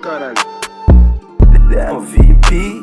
caralho. É um VIP.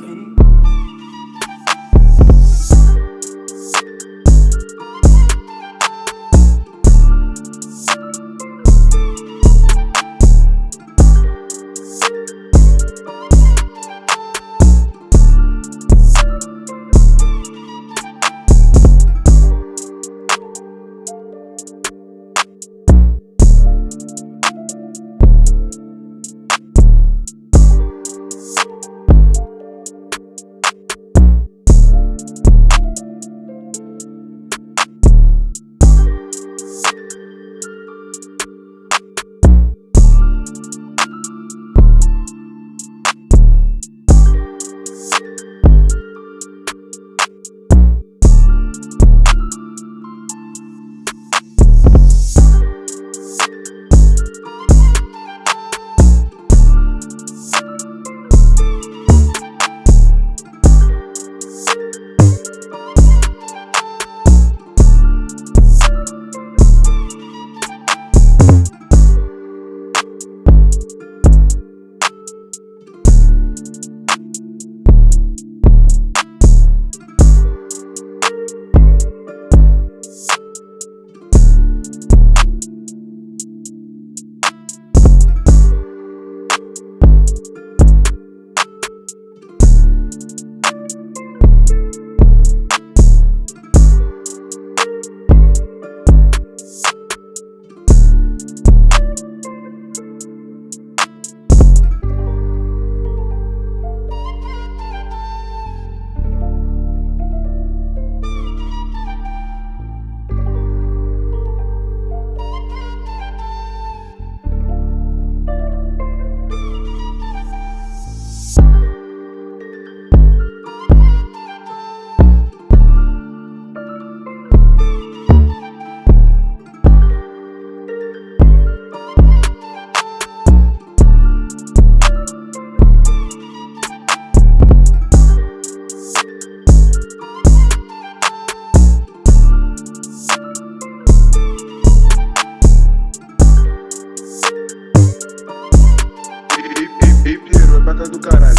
Cá do caralho.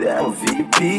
É o VIP.